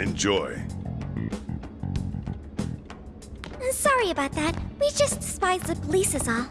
Enjoy. Sorry about that. We just despise the police is all.